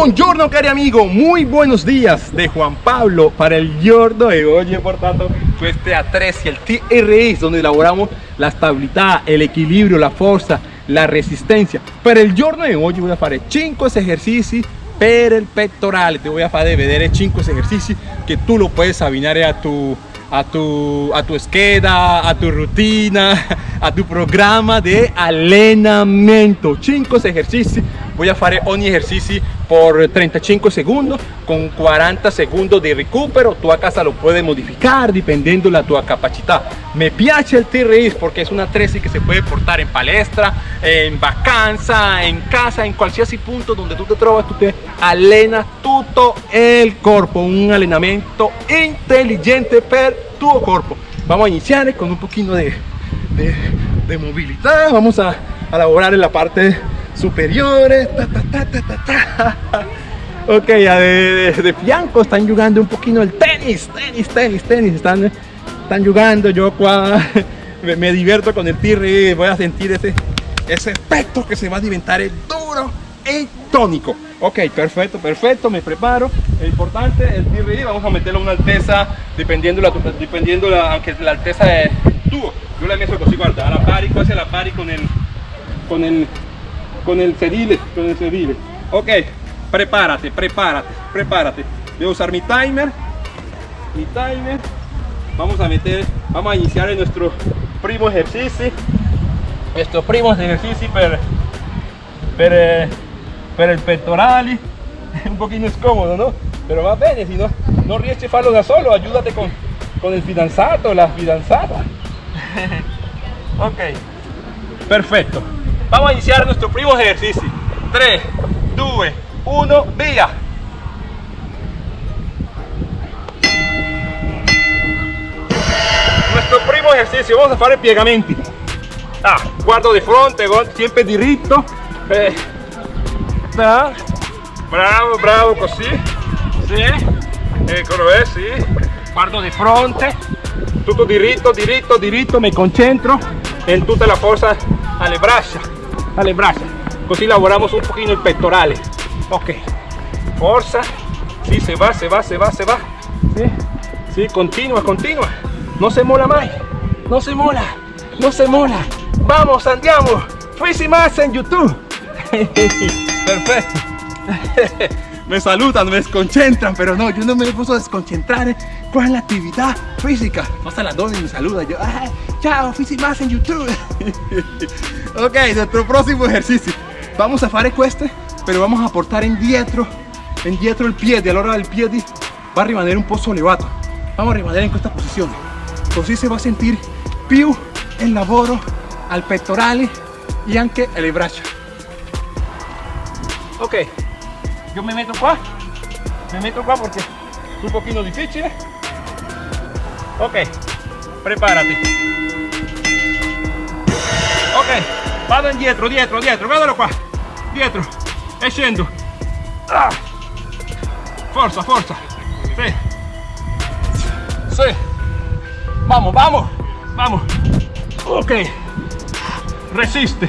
Buongiorno cari amigo, muy buenos días de Juan Pablo para el giorno de hoy portanto este A3 y el TRS donde elaboramos la estabilidad, el equilibrio, la fuerza, la resistencia. Para el giorno de hoy voy a hacer 5 ejercicios per el pectoral, te voy a hacer vedere 5 ejercicios que tú lo puedes abbinare a tu a tu, a tu esqueda, a tu rutina, a tu programa de allenamento. 5 ejercicios voy a hacer un ejercicio por 35 segundos con 40 segundos de recupero tu a casa lo puedes modificar dependiendo la tu capacidad. Me piace el T-Race porque es una 13 que se puede portar en palestra en vacanza en casa en cualquier punto donde tú te trovas tú te alena todo el cuerpo. Un entrenamiento inteligente per tu cuerpo. Vamos a iniciar con un poquito de, de, movilidad. Vamos a, a en la parte superiores. ok, ya de, de, fianco están jugando un poquito el tenis, tenis, tenis, tenis. Están, están jugando. Yo me, me, divierto con el tirri. Voy a sentir ese, ese efecto que se va a diventar duro y tónico. Ok, perfecto, perfecto. Me preparo. Es importante el tirri. Vamos a meterlo a una alteza dependiendo la, dependiendo la, aunque la alteza de tubo. Yo la messo así, guarda, a la pari, pari con el, con el con el sedile, con el sedile. Ok, prepárate, prepárate, prepárate. Voy a usar mi timer, mi timer. Vamos a meter, vamos a iniciar en nuestro primo ejercicio. Nuestro primo ejercicio per, per, eh, per el pectoral. Un poquito incómodo, ¿no? Pero va bien, si no, no riesci farlo da solo, ayúdate con, con el fidanzato, la fidanzata. ok, perfecto. Vamos a iniciar nuestro primo ejercicio. 3, 2, 1, via. Nuestro primo ejercicio, vamos a hacer piegamenti. Ah, guardo de frente, siempre diritto. Eh, bravo, bravo, così. Sì. Eccolo, eh, sì. Guardo di fronte. Tutto diritto, diritto, diritto, mi concentro en tutta la forza alle braccia alle braccia così lavoriamo un pochino il pectorale ok. Forza. Si se va se va se va se va. Sí, sí, continua continua. No se mola mai. No se mola. No se mola. Vamos andiamo. Fisi más en youtube. Perfecto me saludan, me desconcentran, pero no, yo no me puedo desconcentrar con la actividad física. Pasa la dona y me saluda, yo, ah, chao, más en YouTube. ok, nuestro próximo ejercicio. Vamos a hacer este, pero vamos a aportar en dietro, en dietro el pie, de hora del pie va a rimanere un poco elevato. Vamos a rimanere en esta posición. Así se va a sentir più el lavoro al pectorale y anche el braccia. Ok, yo me meto qua, me meto qua porque es un poquito difícil. Ok, prepárate. Ok, vado indietro dietro dietro guardalo qua dietro. E scendo ah. forza forza sì sì vamos vamos. Vamos. Ok. Resiste.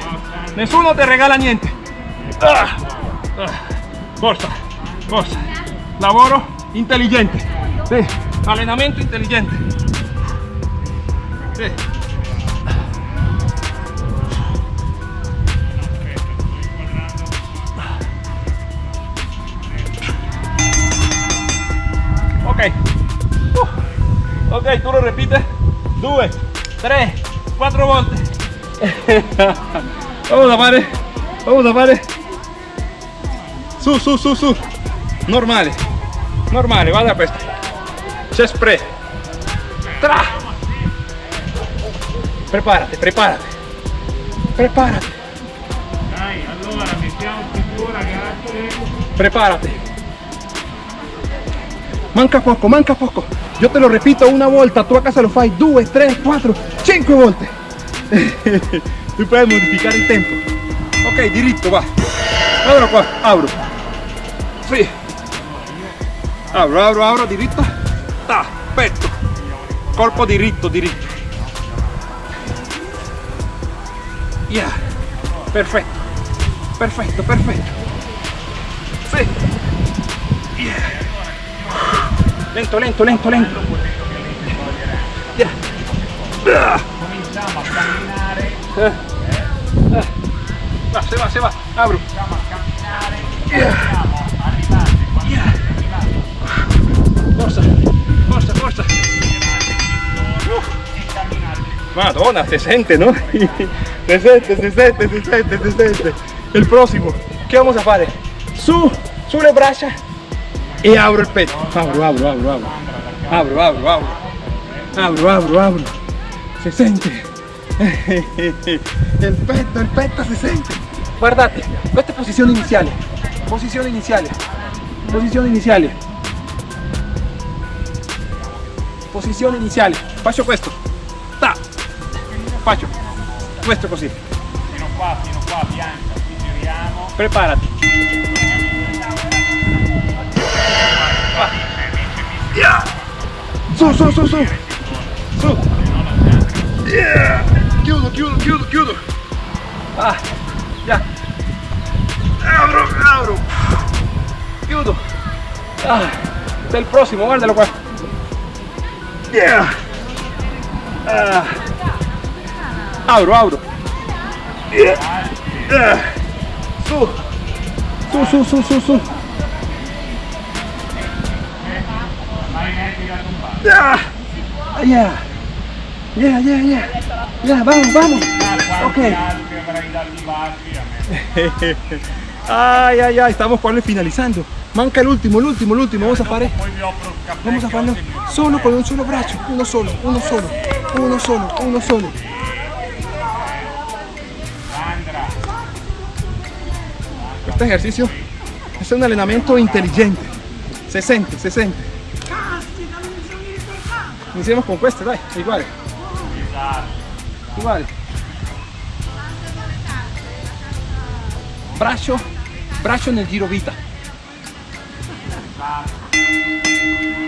Nessuno te regala niente. Ah. Ah. Forza forza lavoro intelligente sì. allenamento intelligente sì. ok. Tú lo repites. 2 3 4 volte vamos a fare vamos a fare su su su su normale normale vada questo c'è spray. Tra. Preparate preparate preparate allora preparate manca poco manca poco. Yo te lo repito una vuelta, tú a casa lo fai. 2, 3, 4, 5 volte. tú puedes modificar el tempo. Ok, diritto, va. Guardalo qua, abro. Sì. Abro, abro, abro, diritto. Ta, petto. Corpo diritto, diritto. Yeah. Perfetto. Perfetto, perfetto. Sì. Yeah. Lento, lento, lento, lento. Yeah. Ah. Cominciamo a camminare, Eh. Eh. Va, se va, se va. Abro. cominciamo camminare. Madonna, se sente, ¿no? Se sente, se sente, se sente, se sente. El próximo, ¿qué vamos a hacer? Su, su le braccia y abro el pecho. Abro, abro, abro, abro. Abro, abro, abro. Abro, abro, abro. Se sente. El peto, el se sente. Guardate, queste posizioni iniziali. Posizioni iniziali. Posizioni iniziali. Posizione iniziale. Faccio questo. Ta. Faccio questo così. Fino qua, fino qua, bianca, ci giriamo. Preparati. Yeah. Su, su, su, su. Su. Yeah. Chiudo, chiudo, chiudo, chiudo. Ah, ya. Abro, abro. Chiudo. Ah, il prossimo, guardalo qua. Yeah. Ah. Abro, abro. Yeah. Ah. Su. Su, su, su, su, tombare. Yeah. Yeah. Yeah, yeah, yeah. Yeah, vamos, vamos. Ok. Ay, ay, ay, estamos quasi finalizando. Manca el último, el último, el último. Vamos a fare. Vamos a farlo solo con un solo braccio. Uno solo, uno solo, uno solo, uno solo. Este ejercicio es un. Se sente, se sente. Iniciemos con questo, dai, igual, igual. Braccio, braccio nel giro vita.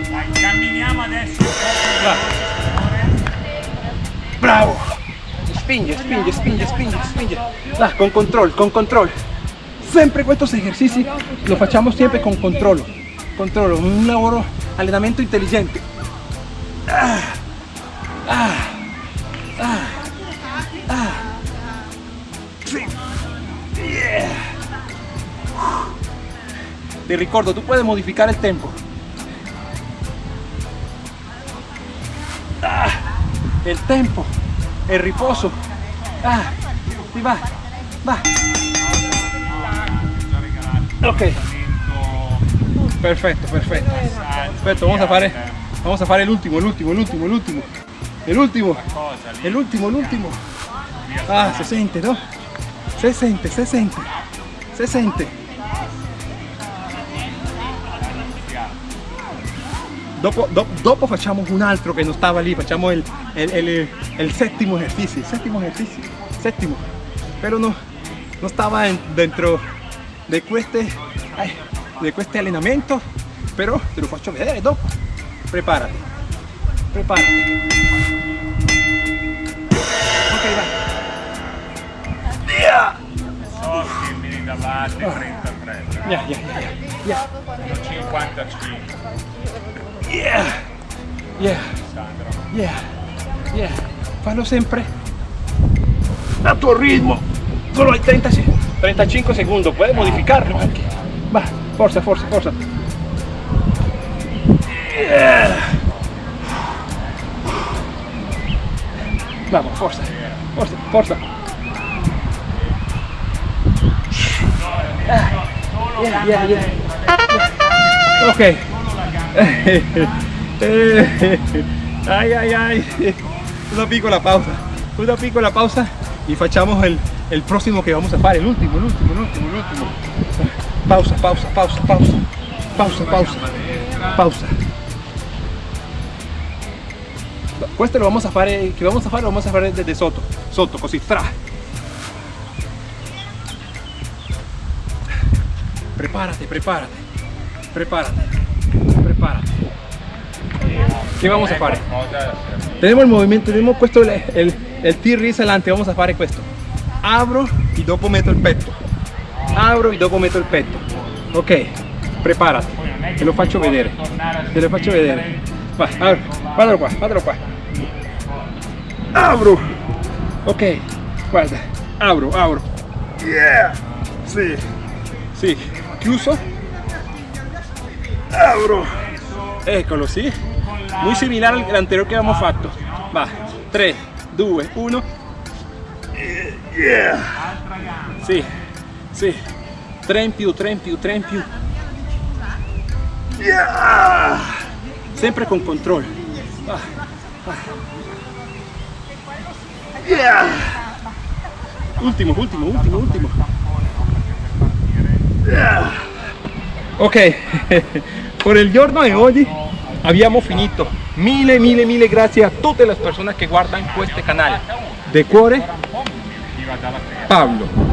Dai, camminiamo adesso. Bravo. Spinge, spinge, spinge, spinge, spinge. Da, con control, con control. Sempre questi esercizi lo facciamo sempre con controllo. Controllo, un lavoro, allenamento intelligente. Ah, ah, ah, Ti ricordo, tu puoi modificare il tempo. Ah, il tempo, il riposo. Ah, si va, va. Ok, perfetto, perfetto. Perfetto, vamos a fare, vamos a fare l'ultimo, l'ultimo, l'ultimo, l'ultimo. E l'ultimo, Cosa lì? e l'ultimo, l'ultimo. Ah, si sente, no? Si sente, si sente, si sente. Dopo, do- dopo facciamo un altro che non stava lì, facciamo il, il- il- il settimo esercizio, settimo esercizio, settimo. Però no, non stava en- dentro di queste, eh, di queste allenamento, però te lo faccio vedere dopo. Preparati, preparati. Ok, vai. Mi davate 33, Yeah, yeah, yeah, yeah, 55. Yeah, yeah. Yeah, yeah. Fallo sempre a tuo ritmo. Solo hay 30, se- 35 segundos. Puedes modificarlo. Va, forza, forza, forza. Yeah. Vamos, forza, forza, forza. Ah, yeah, yeah, yeah. Ok. Eh, ay, ay, ay. Una piccola pausa. Una piccola pausa y facciamo el, el próximo que vamos a fare. El último, el último, el último, el último. Pausa, pausa, pausa, pausa. Pausa, pausa. Pausa. Questo lo vamos a fare, che vamos a fare, lo vamos a fare desde sotto. Sotto, così. Prepárate, prepárate. Prepárate. Prepárate. ¿Qué vamos a fare? Tenemos el movimiento, tenemos puesto el, el, el adelante, vamos a fare questo. Abro y dopo metto il petto. Abro y dopo metto il petto. Ok. preparati, te lo faccio vedere, te lo faccio vedere. Va, apri, guardalo qua, guardalo qua. Apro, ok, guarda, apro, apro. Yeah, sì, sì, chiuso. Apro, eccolo, sì. Muy similar al anterior que habíamos fatto. Va, 3, 2, 1. Yeah. Sì, sì. 3 in più, 3 in più, 3 in più. Yeah. Sempre con controllo. Va, va. Yeah. Ultimo, ultimo, ultimo, ultimo. Yeah. Ok, por el giorno de oggi abbiamo finito. Mille, mille, mille grazie a tutte le persone che guardano questo canale. De cuore, Pablo.